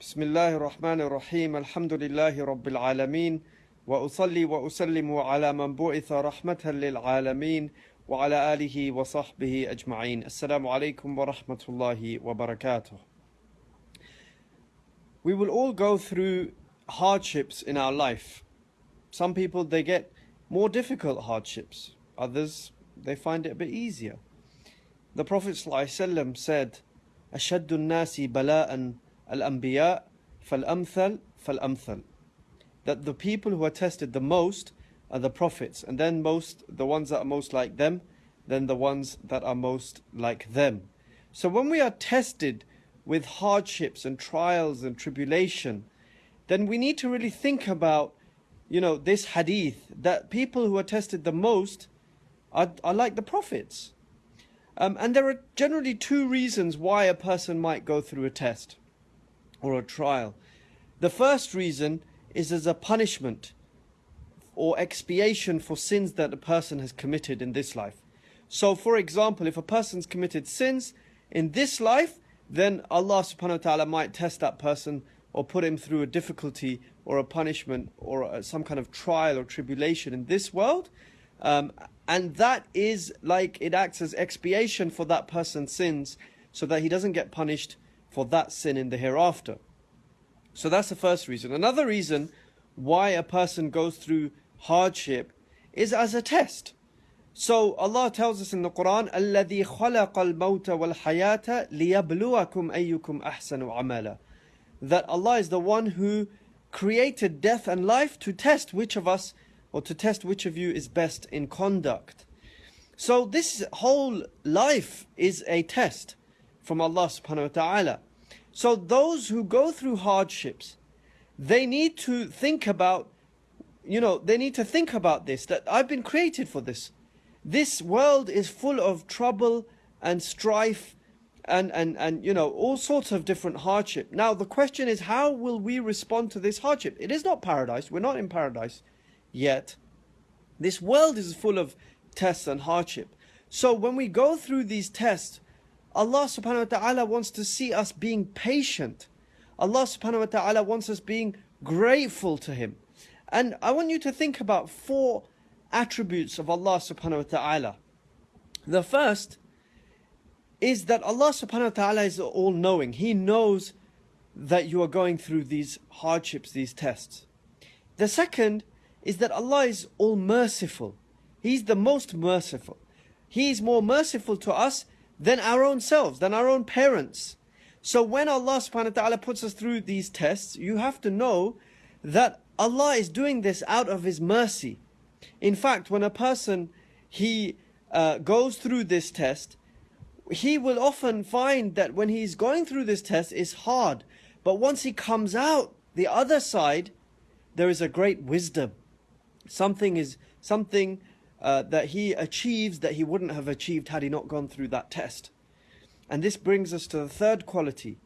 بسم الله الرحمن الرحيم الحمد لله رب العالمين وأصلي وأسلم على من بعث رحمة للعالمين وعلى آله وصحبه أجمعين السلام عليكم ورحمة الله وبركاته We will all go through hardships in our life. Some people they get more difficult hardships. Others they find it a bit easier. The Prophet ﷺ said, أشد الناس بلاء Al-Anbiya, Fal-Amthal, Fal-Amthal. That the people who are tested the most are the prophets, and then most the ones that are most like them, then the ones that are most like them. So when we are tested with hardships and trials and tribulation, then we need to really think about, you know, this hadith that people who are tested the most are, are like the prophets. Um, and there are generally two reasons why a person might go through a test or a trial. The first reason is as a punishment or expiation for sins that a person has committed in this life. So, for example, if a person's committed sins in this life, then Allah subhanahu wa ta'ala might test that person or put him through a difficulty or a punishment or some kind of trial or tribulation in this world. Um, and that is like it acts as expiation for that person's sins so that he doesn't get punished for that sin in the hereafter. So that's the first reason. Another reason why a person goes through hardship is as a test. So Allah tells us in the Quran, الَّذِي خَلَقَ الْمَوْتَ وَالْحَيَاةَ لِيَبْلُوَكُمْ أَيُّكُمْ أَحْسَنُ عَمَلًا That Allah is the one who created death and life to test which of us or to test which of you is best in conduct. So this whole life is a test from Allah subhanahu wa ta'ala. So those who go through hardships, they need to think about, you know, they need to think about this, that I've been created for this. This world is full of trouble and strife and, and, and you know, all sorts of different hardship. Now the question is, how will we respond to this hardship? It is not paradise. We're not in paradise yet. This world is full of tests and hardship. So when we go through these tests, Allah subhanahu wa ta'ala wants to see us being patient. Allah subhanahu wa ta'ala wants us being grateful to Him. And I want you to think about four attributes of Allah subhanahu wa ta'ala. The first is that Allah subhanahu wa ta'ala is all knowing. He knows that you are going through these hardships, these tests. The second is that Allah is all merciful. He's the most merciful. He is more merciful to us than our own selves, than our own parents. So when Allah subhanahu wa ta'ala puts us through these tests, you have to know that Allah is doing this out of His mercy. In fact, when a person, he uh, goes through this test, he will often find that when he's going through this test, it's hard. But once he comes out the other side, there is a great wisdom. Something is something uh, that he achieves that he wouldn't have achieved had he not gone through that test. And this brings us to the third quality,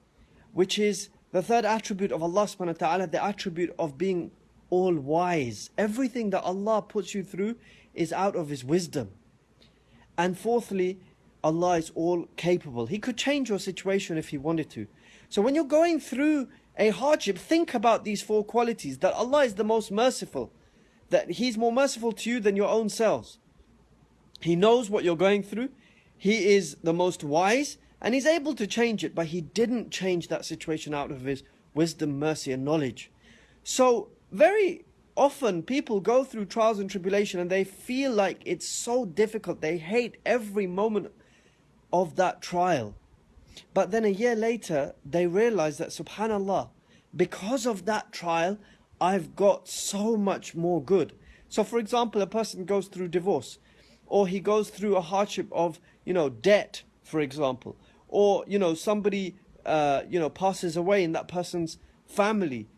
which is the third attribute of Allah subhanahu wa ta'ala, the attribute of being all wise. Everything that Allah puts you through is out of His wisdom. And fourthly, Allah is all capable. He could change your situation if He wanted to. So when you're going through a hardship, think about these four qualities that Allah is the most merciful that He's more merciful to you than your own selves. He knows what you're going through. He is the most wise and He's able to change it, but He didn't change that situation out of His wisdom, mercy, and knowledge. So, very often people go through trials and tribulation and they feel like it's so difficult. They hate every moment of that trial. But then a year later, they realize that, subhanAllah, because of that trial, I've got so much more good. So, for example, a person goes through divorce, or he goes through a hardship of, you know, debt, for example, or, you know, somebody, uh, you know, passes away in that person's family.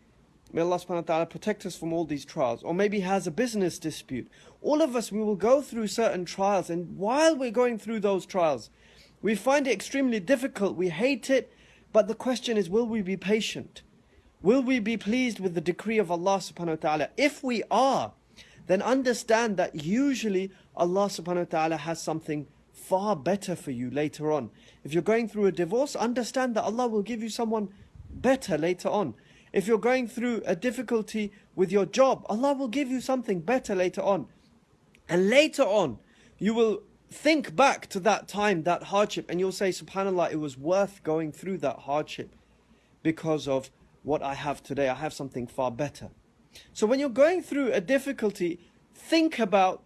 May Allah subhanahu wa ta'ala protect us from all these trials. Or maybe has a business dispute. All of us, we will go through certain trials. And while we're going through those trials, we find it extremely difficult. We hate it. But the question is, will we be patient? Will we be pleased with the decree of Allah subhanahu wa ta'ala? If we are, then understand that usually Allah subhanahu wa ta'ala has something far better for you later on. If you're going through a divorce, understand that Allah will give you someone better later on. If you're going through a difficulty with your job, Allah will give you something better later on. And later on, you will think back to that time, that hardship, and you'll say, SubhanAllah, it was worth going through that hardship because of what I have today. I have something far better. So when you're going through a difficulty, think about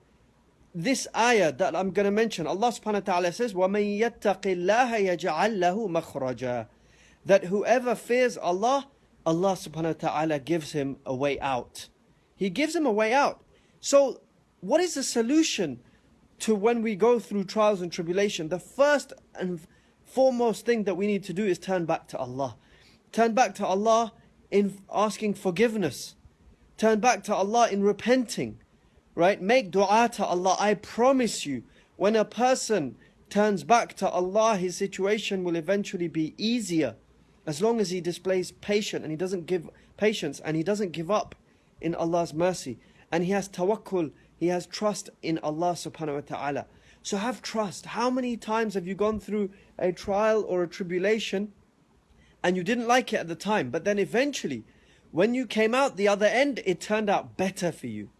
this ayah that I'm going to mention. Allah subhanahu wa ta'ala says, وَمَن يَتَّقِ اللَّهَ يَجْعَلْ لَهُ مَخْرَجًا That whoever fears Allah, Allah subhanahu wa ta'ala gives him a way out. He gives him a way out. So what is the solution to when we go through trials and tribulation? The first and foremost thing that we need to do is turn back to Allah. Turn back to Allah in asking forgiveness. Turn back to Allah in repenting. Right? Make dua to Allah. I promise you, when a person turns back to Allah, his situation will eventually be easier. As long as he displays patience and he doesn't give patience and he doesn't give up in Allah's mercy. And he has tawakkul he has trust in Allah subhanahu wa ta'ala. So have trust. How many times have you gone through a trial or a tribulation and you didn't like it at the time, but then eventually, when you came out the other end, it turned out better for you.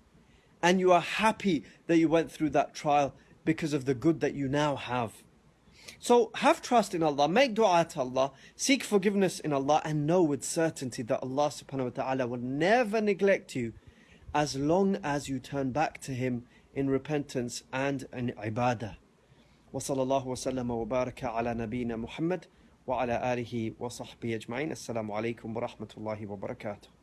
And you are happy that you went through that trial because of the good that you now have. So have trust in Allah, make dua to Allah, seek forgiveness in Allah, and know with certainty that Allah subhanahu wa ta'ala will never neglect you as long as you turn back to Him in repentance and in ibadah. وصلى الله وسلم وبارك على نبينا محمد وعلى آله وصحبه أجمعين. السلام عليكم ورحمة الله وبركاته.